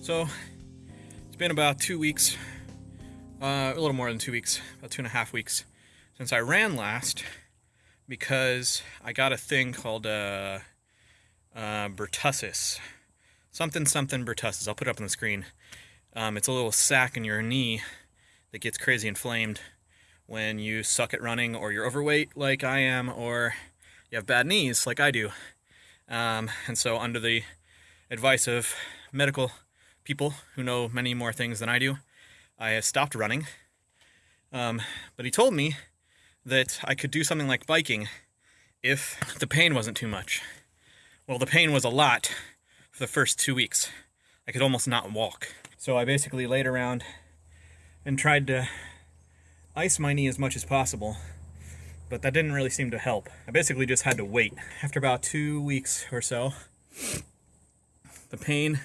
So, it's been about two weeks, uh, a little more than two weeks, about two and a half weeks, since I ran last because I got a thing called uh, uh, bursitis. Something, something bursitis. I'll put it up on the screen. Um, it's a little sac in your knee that gets crazy inflamed when you suck at running or you're overweight like I am or you have bad knees like I do. Um, and so under the advice of medical people who know many more things than I do, I have stopped running. Um, but he told me that I could do something like biking if the pain wasn't too much. Well, the pain was a lot for the first two weeks. I could almost not walk. So I basically laid around and tried to ice my knee as much as possible, but that didn't really seem to help. I basically just had to wait. After about two weeks or so, the pain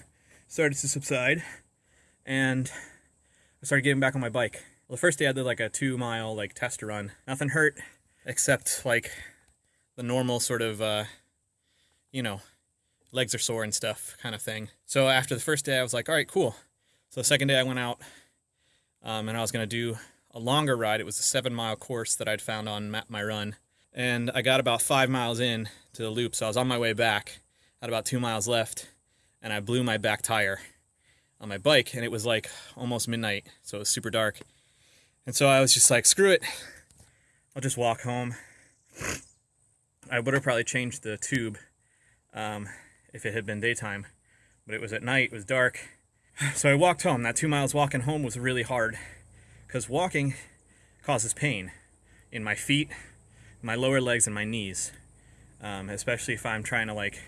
started to subside and I started getting back on my bike. Well, the first day I did like a two mile like test run. Nothing hurt except like the normal sort of, uh, you know, legs are sore and stuff kind of thing. So after the first day I was like, all right, cool. So the second day I went out um, and I was going to do a longer ride. It was a seven mile course that I'd found on Map My Run. And I got about five miles in to the loop. So I was on my way back, had about two miles left and I blew my back tire on my bike and it was like almost midnight so it was super dark. And so I was just like screw it. I'll just walk home. I would have probably changed the tube um, if it had been daytime but it was at night it was dark. So I walked home. That two miles walking home was really hard because walking causes pain in my feet my lower legs and my knees um, especially if I'm trying to like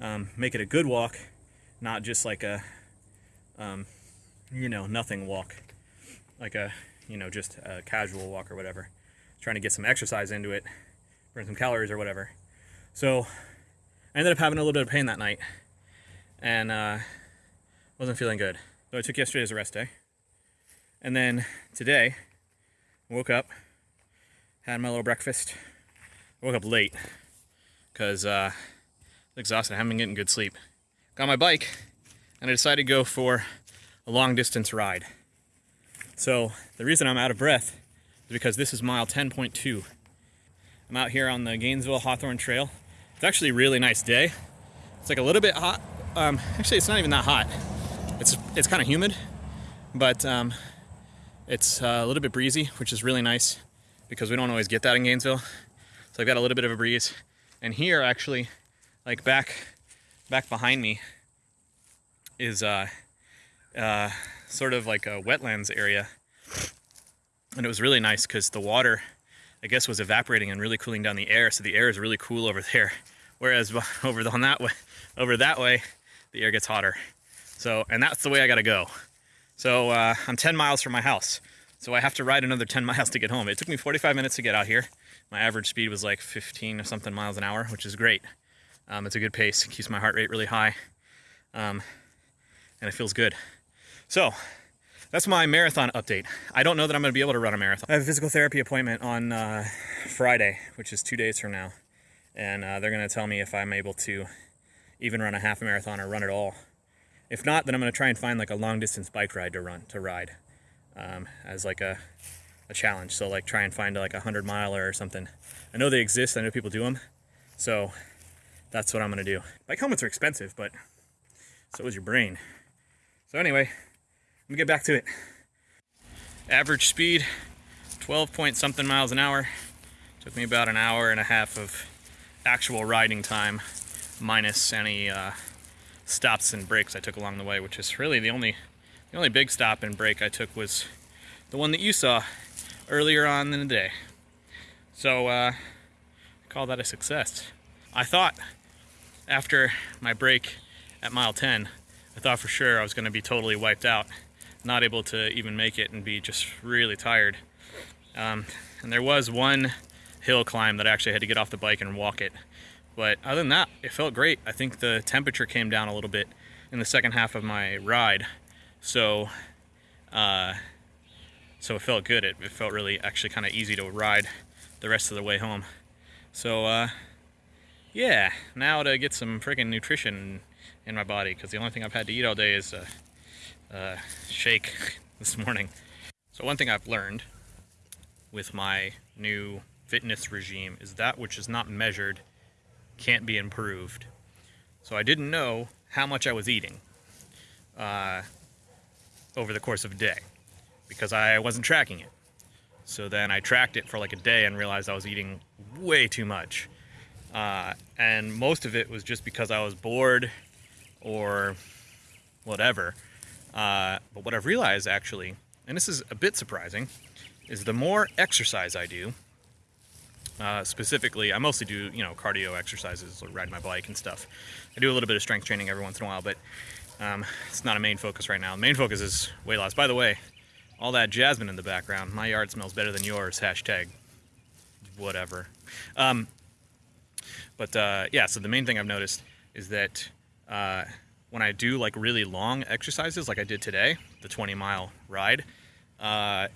um, make it a good walk, not just like a, um, you know, nothing walk, like a, you know, just a casual walk or whatever. Trying to get some exercise into it, burn some calories or whatever. So I ended up having a little bit of pain that night and uh, wasn't feeling good. So I took yesterday as a rest day. And then today, woke up, had my little breakfast. woke up late because uh, exhausted. I haven't been getting good sleep. Got my bike, and I decided to go for a long distance ride. So the reason I'm out of breath is because this is mile 10.2. I'm out here on the Gainesville Hawthorne Trail. It's actually a really nice day. It's like a little bit hot. Um, actually, it's not even that hot. It's it's kind of humid, but um, it's uh, a little bit breezy, which is really nice because we don't always get that in Gainesville. So I've got a little bit of a breeze. And here, actually, like back back behind me is uh, uh, sort of like a wetlands area. And it was really nice because the water I guess was evaporating and really cooling down the air so the air is really cool over there. Whereas over on that way over that way the air gets hotter. So and that's the way I gotta go. So uh, I'm 10 miles from my house. So I have to ride another 10 miles to get home. It took me 45 minutes to get out here. My average speed was like 15 or something miles an hour which is great um, it's a good pace, it keeps my heart rate really high, um, and it feels good. So, that's my marathon update. I don't know that I'm going to be able to run a marathon. I have a physical therapy appointment on uh, Friday, which is two days from now, and uh, they're going to tell me if I'm able to even run a half marathon or run at all. If not, then I'm going to try and find like a long distance bike ride to run to ride um, as like a a challenge. So like try and find like a hundred miler or something. I know they exist. I know people do them. So that's what I'm gonna do. Bike helmets are expensive, but so is your brain. So anyway, let me get back to it. Average speed, 12 point something miles an hour. Took me about an hour and a half of actual riding time, minus any uh, stops and breaks I took along the way, which is really the only the only big stop and break I took was the one that you saw earlier on in the day. So uh, I call that a success. I thought after my break at mile 10, I thought for sure I was going to be totally wiped out, not able to even make it and be just really tired. Um, and there was one hill climb that I actually had to get off the bike and walk it. But other than that, it felt great. I think the temperature came down a little bit in the second half of my ride. So, uh, so it felt good. It, it felt really actually kind of easy to ride the rest of the way home. So, uh, yeah, now to get some freaking nutrition in my body because the only thing I've had to eat all day is a, a shake this morning. So one thing I've learned with my new fitness regime is that which is not measured can't be improved. So I didn't know how much I was eating uh, over the course of a day because I wasn't tracking it. So then I tracked it for like a day and realized I was eating way too much. Uh, and most of it was just because I was bored or whatever. Uh, but what I've realized actually, and this is a bit surprising, is the more exercise I do, uh, specifically, I mostly do, you know, cardio exercises, like ride my bike and stuff. I do a little bit of strength training every once in a while, but um, it's not a main focus right now. The main focus is weight loss. By the way, all that jasmine in the background, my yard smells better than yours, hashtag whatever. Um, but uh, yeah, so the main thing I've noticed is that uh, when I do like really long exercises, like I did today, the 20 mile ride, uh,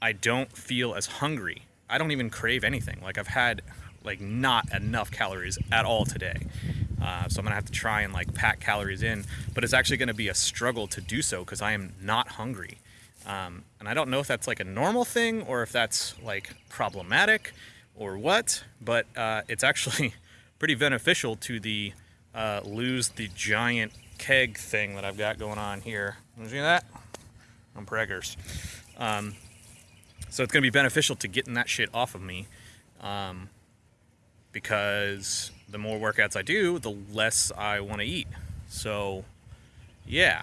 I don't feel as hungry. I don't even crave anything. Like I've had like not enough calories at all today. Uh, so I'm gonna have to try and like pack calories in, but it's actually gonna be a struggle to do so because I am not hungry. Um, and I don't know if that's like a normal thing or if that's like problematic or what, but uh, it's actually pretty beneficial to the uh, lose the giant keg thing that I've got going on here. You see that? I'm preggers. Um, so it's going to be beneficial to getting that shit off of me um, because the more workouts I do, the less I want to eat. So, yeah.